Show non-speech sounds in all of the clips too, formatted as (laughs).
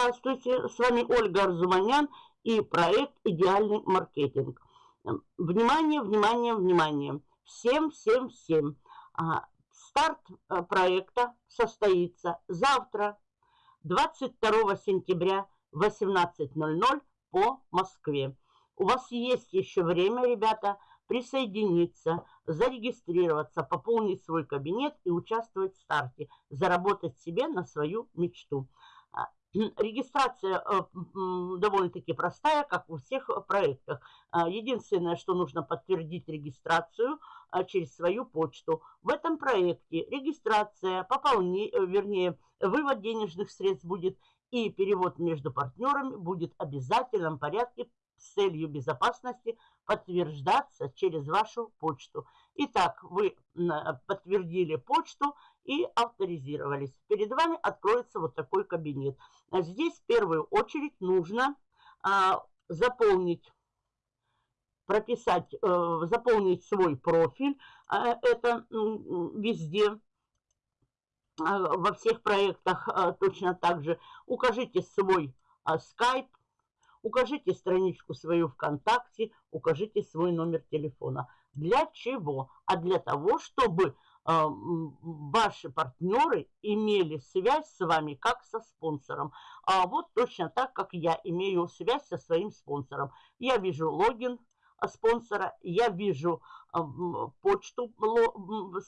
здравствуйте! С вами Ольга Арзуманян и проект «Идеальный маркетинг». Внимание, внимание, внимание! Всем, всем, всем! А, старт э, проекта состоится завтра, 22 сентября, 18.00 по Москве. У вас есть еще время, ребята, присоединиться, зарегистрироваться, пополнить свой кабинет и участвовать в старте, заработать себе на свою мечту. Регистрация э, довольно-таки простая, как во всех проектах. А, единственное, что нужно подтвердить регистрацию а, через свою почту. В этом проекте регистрация, пополнение, вернее, вывод денежных средств будет и перевод между партнерами будет в обязательном порядке с целью безопасности подтверждаться через вашу почту. Итак, вы подтвердили почту и авторизировались. Перед вами откроется вот такой кабинет. Здесь в первую очередь нужно а, заполнить прописать, э, заполнить свой профиль. А, это везде, а, во всех проектах а, точно так же. Укажите свой скайп, укажите страничку свою ВКонтакте, укажите свой номер телефона. Для чего? А для того, чтобы ваши партнеры имели связь с вами как со спонсором. А вот точно так, как я имею связь со своим спонсором. Я вижу логин, спонсора, я вижу почту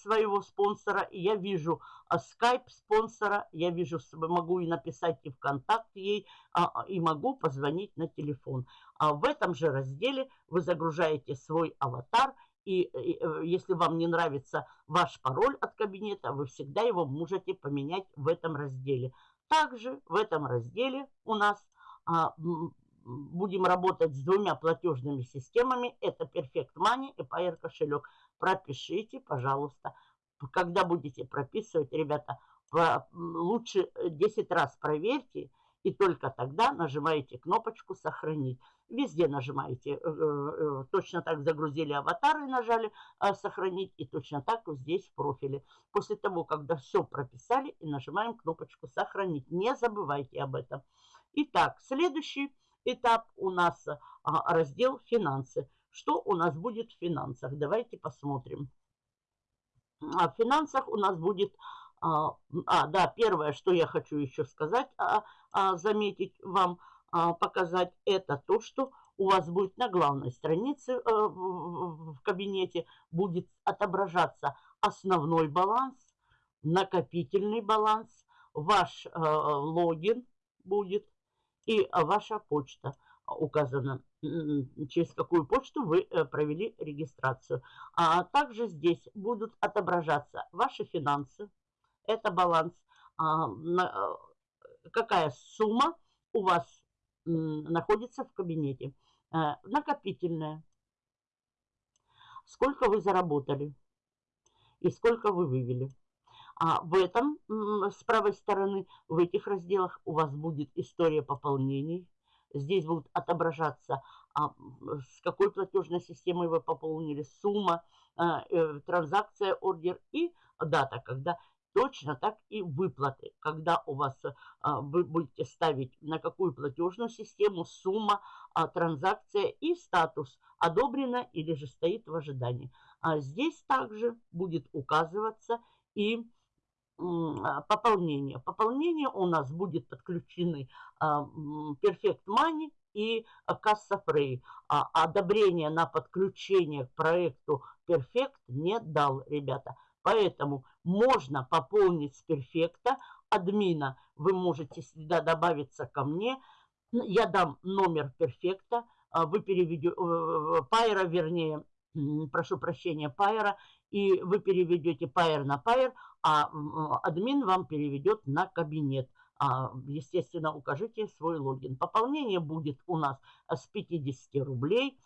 своего спонсора, я вижу скайп спонсора, я вижу, могу и написать и ВКонтакте ей, а, и могу позвонить на телефон. А в этом же разделе вы загружаете свой аватар, и, и э, если вам не нравится ваш пароль от кабинета, вы всегда его можете поменять в этом разделе. Также в этом разделе у нас а, будем работать с двумя платежными системами. Это Perfect Money и Payer кошелек. Пропишите, пожалуйста. Когда будете прописывать, ребята, лучше 10 раз проверьте, и только тогда нажимаете кнопочку «Сохранить». Везде нажимаете, э, э, точно так загрузили аватар и нажали э, «Сохранить», и точно так здесь в профиле. После того, когда все прописали, и нажимаем кнопочку «Сохранить». Не забывайте об этом. Итак, следующий этап у нас раздел «Финансы». Что у нас будет в финансах? Давайте посмотрим. В финансах у нас будет... А, а, да, первое, что я хочу еще сказать, а, а, заметить вам, а, показать, это то, что у вас будет на главной странице а, в, кабинете будет отображаться основной баланс, накопительный баланс, ваш а, логин будет, и ваша почта указана, через какую почту вы э, провели регистрацию. А также здесь будут отображаться ваши финансы, это баланс, а, э, какая сумма у вас находится в кабинете. Э, накопительная, сколько вы заработали и сколько вы вывели. А в этом, с правой стороны, в этих разделах у вас будет история пополнений. Здесь будут отображаться, а, с какой платежной системой вы пополнили, сумма, а, э, транзакция, ордер и дата, когда точно так и выплаты, когда у вас а, вы будете ставить на какую платежную систему, сумма, транзакция и статус одобрено или же стоит в ожидании. А здесь также будет указываться и а, пополнение. Пополнение у нас будет подключены а, Perfect Money и Касса Free. А одобрение на подключение к проекту Perfect не дал, ребята. Поэтому можно пополнить с Перфекта. Админа вы можете сюда добавиться ко мне. Я дам номер Перфекта. Вы переведете, Пайера, вернее, прошу прощения, Пайера, и вы переведете Пайер на Пайер, а админ вам переведет на кабинет. А, естественно, укажите свой логин. Пополнение будет у нас с 50 рублей.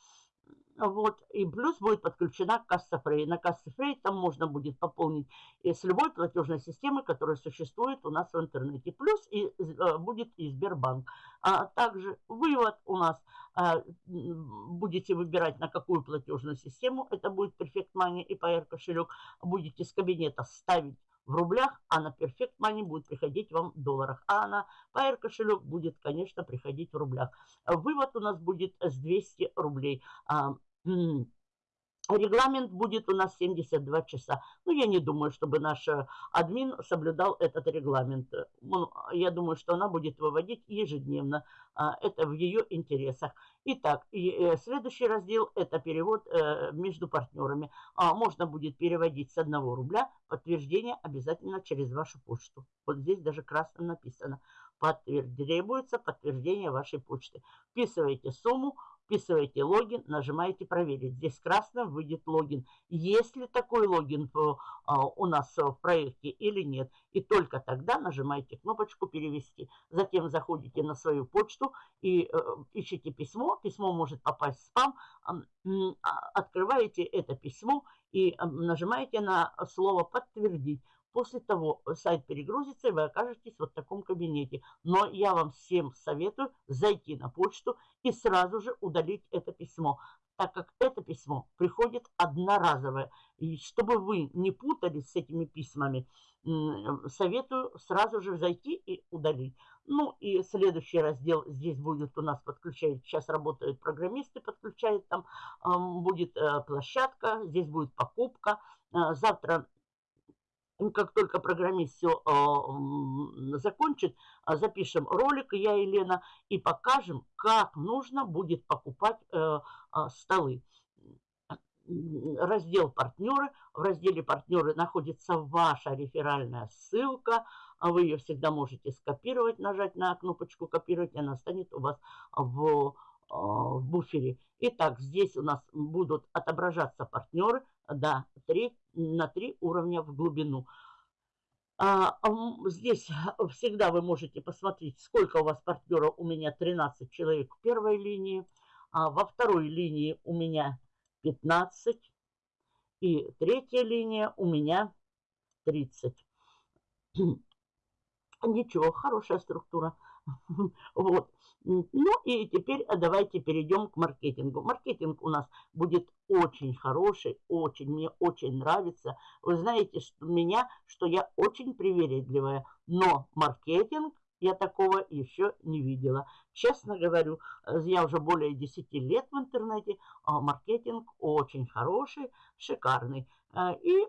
Вот, и плюс будет подключена касса Фрей. На кассе Фрей там можно будет пополнить с любой платежной системы, которая существует у нас в интернете. Плюс и, э, будет и Сбербанк. А также вывод у нас а, будете выбирать на какую платежную систему. Это будет Perfect Money и PR кошелек. Будете с кабинета ставить в рублях, а на Perfect Money будет приходить вам в долларах. А на Pair кошелек будет, конечно, приходить в рублях. Вывод у нас будет с 200 рублей. Регламент будет у нас 72 часа. Ну, я не думаю, чтобы наш э, админ соблюдал этот регламент. Я думаю, что она будет выводить ежедневно. А, это в ее интересах. Итак, э, следующий раздел – это перевод э, между партнерами. А, можно будет переводить с 1 рубля. Подтверждение обязательно через вашу почту. Вот здесь даже красным написано. Требуется подтверждение вашей почты. Вписываете сумму, вписываете логин, нажимаете «Проверить». Здесь красным выйдет логин. Есть ли такой логин а, у нас в проекте или нет. И только тогда нажимаете кнопочку «Перевести». Затем заходите на свою почту и э, ищите письмо. Письмо может попасть в спам. А, открываете это письмо и нажимаете на слово «Подтвердить». После того сайт перегрузится, и вы окажетесь вот в таком кабинете. Но я вам всем советую зайти на почту и сразу же удалить это письмо, так как это письмо приходит одноразовое. И чтобы вы не путались с этими письмами, советую сразу же зайти и удалить. Ну и следующий раздел здесь будет у нас подключать, сейчас работают программисты, подключают там, будет э, площадка, здесь будет покупка. Э, завтра как только программист все э, закончит, а, запишем ролик, я и Лена, и покажем, как нужно будет покупать э, э, столы. Раздел «Партнеры». В разделе «Партнеры» находится ваша реферальная ссылка. Вы ее всегда можете скопировать, нажать на кнопочку «Копировать», и она станет у вас в, в буфере. Итак, здесь у нас будут отображаться партнеры – да, 3, на 3 уровня в глубину. А, здесь всегда вы можете посмотреть, сколько у вас партнеров. У меня 13 человек в первой линии, а во второй линии у меня 15. И третья линия у меня 30. Ничего, хорошая структура. (laughs) Вот. Ну и теперь э, давайте перейдем к маркетингу. Маркетинг у нас будет очень хороший, очень, мне очень нравится. Вы знаете, что меня, что я очень привередливая, но маркетинг я такого еще не видела. Честно говорю, э, я уже более 10 лет в интернете, а маркетинг очень хороший, шикарный. А, и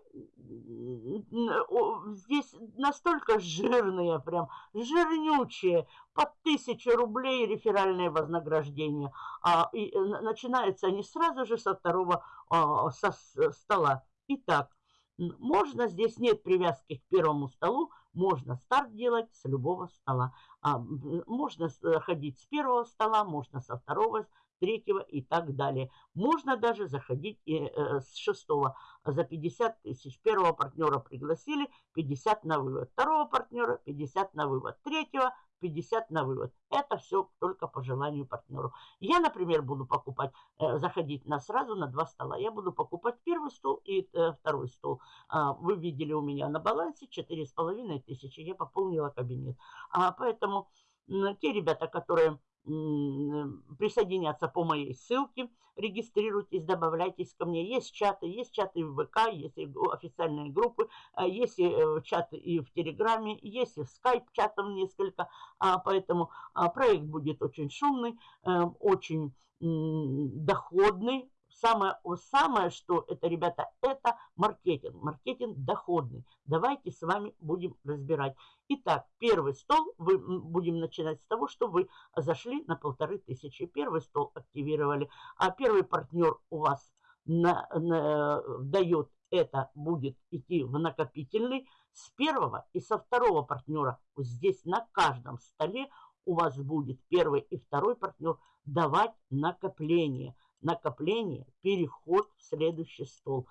здесь настолько жирные, прям жирнючие, по тысяче рублей реферальное вознаграждение. А, и э, начинаются они сразу же со второго а, со стола. Итак, можно, здесь нет привязки к первому столу, можно старт делать с любого стола. А, можно ходить с первого стола, можно со второго, третьего и так далее. Можно даже заходить и, э, с шестого за 50 тысяч. Первого партнера пригласили, 50 на вывод. Второго партнера 50 на вывод. Третьего 50 на вывод. Это все только по желанию партнеру. Я, например, буду покупать, э, заходить на сразу на два стола. Я буду покупать первый стол и э, второй стол. А, вы видели у меня на балансе 4,5 тысячи. Я пополнила кабинет. А, поэтому те ребята, которые присоединяться по моей ссылке, регистрируйтесь, добавляйтесь ко мне. Есть чаты, есть чаты в ВК, есть официальные группы, а, есть э, чаты и в Телеграме, есть и в скайп чатом несколько, а, поэтому а, проект будет очень шумный, э, очень доходный, Самое, самое, что это, ребята, это маркетинг. Маркетинг доходный. Давайте с вами будем разбирать. Итак, первый стол, вы, будем начинать с того, что вы зашли на полторы тысячи. Первый стол активировали, а первый партнер у вас на, на, дает это будет идти в накопительный с первого и со второго партнера. Здесь на каждом столе у вас будет первый и второй партнер давать накопление – накопление, переход в следующий стол.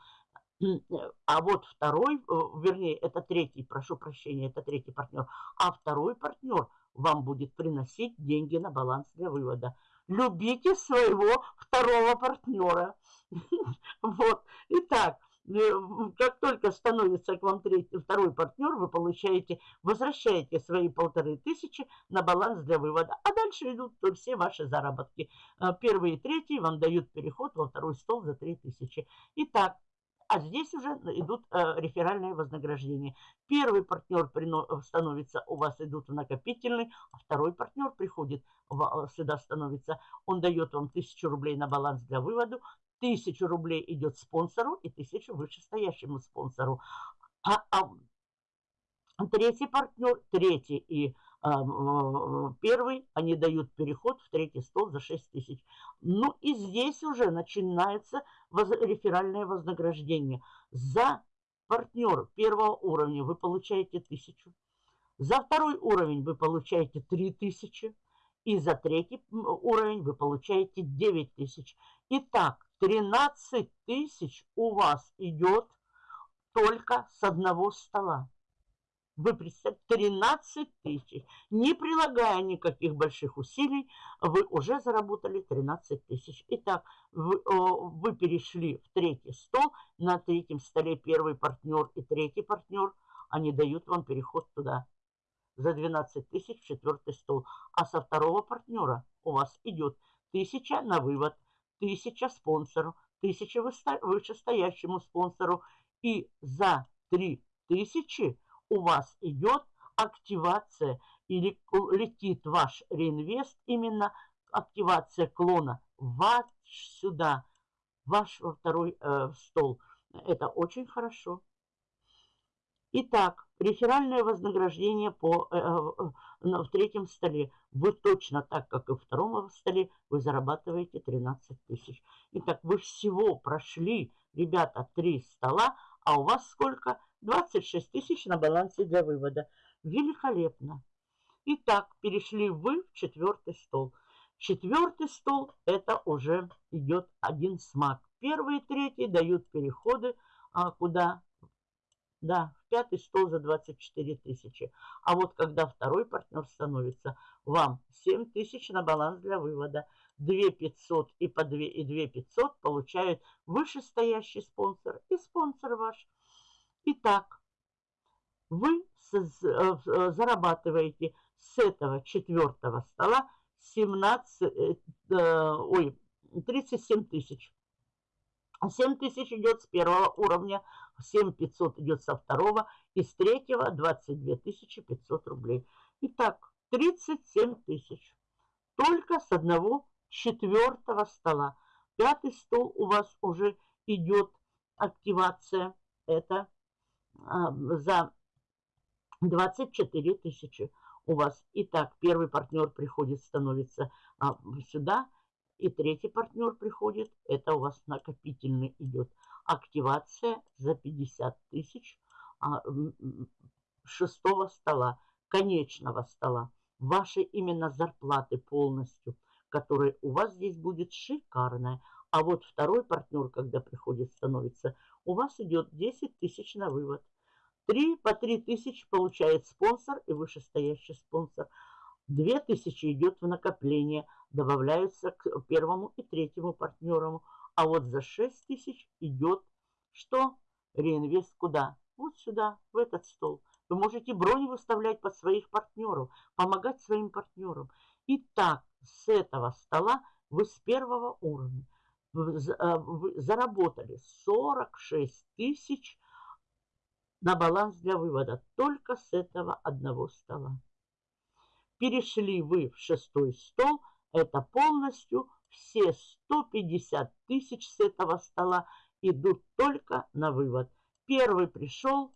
(clears throat) А вот второй, э, вернее, это третий, прошу прощения, это третий партнер. А второй партнер вам будет приносить деньги на баланс для вывода. Любите своего второго партнера. (laughs) Вот. Итак, Э, как только становится к вам третий, второй партнер, вы получаете, возвращаете свои полторы тысячи на баланс для вывода. А дальше идут все ваши заработки. Э, первый и третий вам дают переход во второй стол за три тысячи. Итак, а здесь уже идут э, реферальные вознаграждения. Первый партнер становится, у вас идут в накопительный, а второй партнер приходит сюда становится, он дает вам 1000 рублей на баланс для вывода, 1000 рублей идет спонсору и 1000 вышестоящему спонсору. А, а третий партнер, третий и а, первый, они дают переход в третий стол за 6 тысяч. Ну и здесь уже начинается воз, реферальное вознаграждение. За партнер первого уровня вы получаете тысячу. За второй уровень вы получаете 3000. И за третий уровень вы получаете 9 тысяч. Итак, 13 тысяч у вас идет только с одного стола. Вы представьте, 13 тысяч. Не прилагая никаких больших усилий, вы уже заработали 13 тысяч. Итак, вы, вы перешли в третий стол. На третьем столе первый партнер и третий партнер. Они дают вам переход туда. За 12 тысяч в четвертый стол. А со второго партнера у вас идет тысяча на вывод, тысяча спонсору, тысяча вышестоящему спонсору. И за 3 тысячи у вас идет активация или летит ваш реинвест, именно активация клона ваш сюда, ваш во второй э, стол. Это очень хорошо. Итак, реферальное вознаграждение по, э, э, в третьем столе. Вы точно так, как и в втором столе, вы зарабатываете 13 тысяч. Итак, вы всего прошли, ребята, три стола, а у вас сколько? 26 тысяч на балансе для вывода. Великолепно. Итак, перешли вы в четвертый стол. Четвертый стол – это уже идет один смак. Первый и третий дают переходы а, куда? Да, в пятый стол за 24 тысячи. А вот когда второй партнер становится, вам 7 тысяч на баланс для вывода. 2 500 и по 2 и 2 500 получают вышестоящий спонсор и спонсор ваш. Итак, вы э, э, зарабатываете с этого четвертого стола 17, э, ой, 37 тысяч. 7 тысяч идет с первого уровня, 7 500 идет со второго, и с третьего 22 500 рублей. Итак, 37 тысяч. Только с одного четвертого стола. Пятый стол у вас уже идет активация. Это а, за 24 тысячи у вас. Итак, первый партнер приходит, становится а, сюда, и третий партнер приходит, это у вас накопительный идет. Активация за 50 тысяч а, шестого стола, конечного стола. Ваши именно зарплаты полностью, которые у вас здесь будет шикарная. А вот второй партнер, когда приходит, становится, у вас идет 10 тысяч на вывод. 3 по 3 тысячи получает спонсор и вышестоящий спонсор. 2 тысячи идет в накопление, добавляются к первому и третьему партнерам. А вот за 6 тысяч идет что? Реинвест куда? Вот сюда, в этот стол. Вы можете бронь выставлять под своих партнеров, помогать своим партнерам. И так, с этого стола вы с первого уровня э, заработали 46 тысяч на баланс для вывода только с этого одного стола. Перешли вы в шестой стол, это полностью все 150 тысяч с этого стола идут только на вывод. Первый пришел,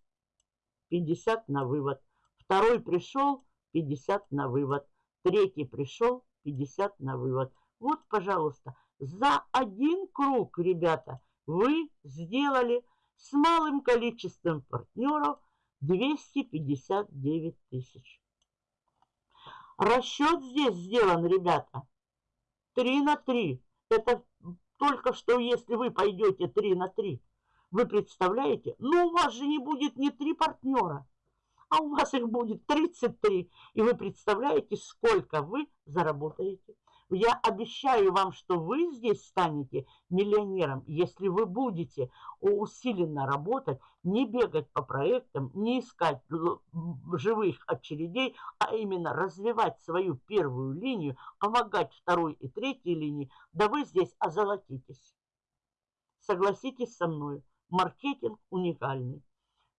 50 на вывод. Второй пришел, 50 на вывод. Третий пришел, 50 на вывод. Вот, пожалуйста, за один круг, ребята, вы сделали с малым количеством партнеров 259 тысяч. Расчет здесь сделан, ребята, 3 на 3. Это только что, если вы пойдете 3 на 3, вы представляете? Ну, у вас же не будет ни 3 партнера, а у вас их будет 33. И вы представляете, сколько вы заработаете. Я обещаю вам, что вы здесь станете миллионером, если вы будете усиленно работать, не бегать по проектам, не искать живых очередей, а именно развивать свою первую линию, помогать второй и третьей линии, да вы здесь озолотитесь. Согласитесь со мной. Маркетинг уникальный.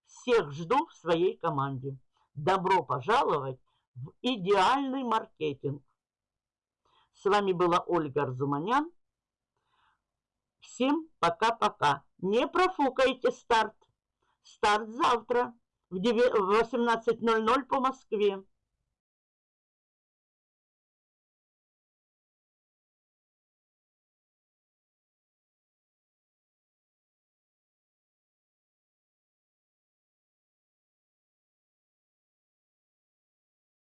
Всех жду в своей команде. Добро пожаловать в идеальный маркетинг. С вами была Ольга Арзуманян. Всем пока-пока. Не профукайте старт. Старт завтра в 18.00 по Москве.